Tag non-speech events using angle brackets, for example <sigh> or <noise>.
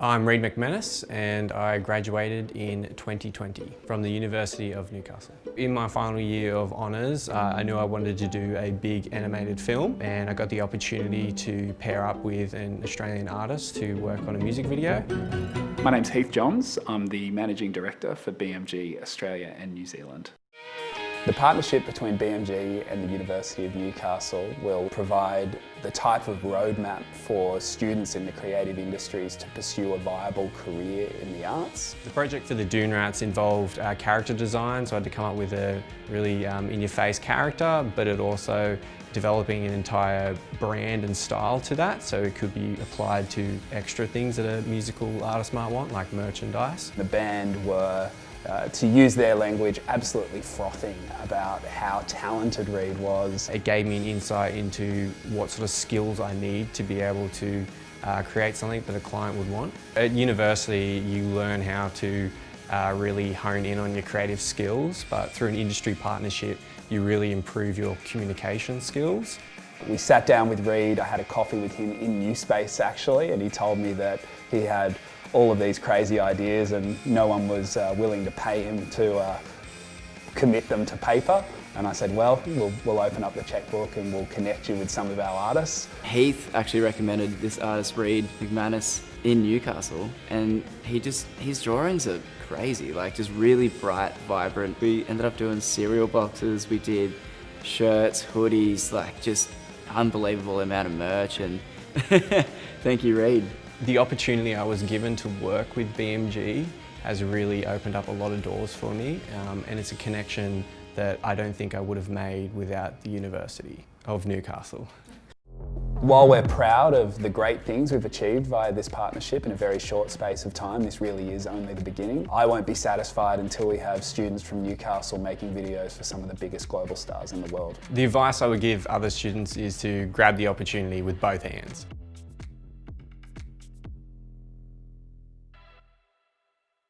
I'm Reid McManus and I graduated in 2020 from the University of Newcastle. In my final year of honours, uh, I knew I wanted to do a big animated film and I got the opportunity to pair up with an Australian artist to work on a music video. My name's Heath Johns. I'm the Managing Director for BMG Australia and New Zealand. The partnership between BMG and the University of Newcastle will provide the type of roadmap for students in the creative industries to pursue a viable career in the arts. The project for the Dune Rats involved uh, character design, so I had to come up with a really um, in-your-face character, but it also developing an entire brand and style to that, so it could be applied to extra things that a musical artist might want, like merchandise. The band were uh, to use their language, absolutely frothing about how talented Reid was. It gave me an insight into what sort of skills I need to be able to uh, create something that a client would want. At university, you learn how to uh, really hone in on your creative skills, but through an industry partnership, you really improve your communication skills. We sat down with Reid, I had a coffee with him in New Space actually, and he told me that he had all of these crazy ideas and no one was uh, willing to pay him to uh, commit them to paper. And I said, well, well, we'll open up the checkbook and we'll connect you with some of our artists. Heath actually recommended this artist, Reid McManus, in Newcastle. And he just, his drawings are crazy, like just really bright, vibrant. We ended up doing cereal boxes, we did shirts, hoodies, like just unbelievable amount of merch. And <laughs> thank you, Reid. The opportunity I was given to work with BMG has really opened up a lot of doors for me um, and it's a connection that I don't think I would have made without the University of Newcastle. While we're proud of the great things we've achieved via this partnership in a very short space of time, this really is only the beginning. I won't be satisfied until we have students from Newcastle making videos for some of the biggest global stars in the world. The advice I would give other students is to grab the opportunity with both hands.